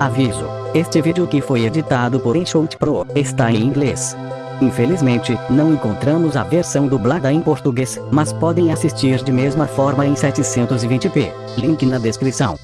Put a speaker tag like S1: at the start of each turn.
S1: Aviso: este vídeo que foi editado por Enshot Pro está em inglês. Infelizmente, não encontramos a versão dublada em português, mas podem assistir de mesma forma em 720p. Link na descrição.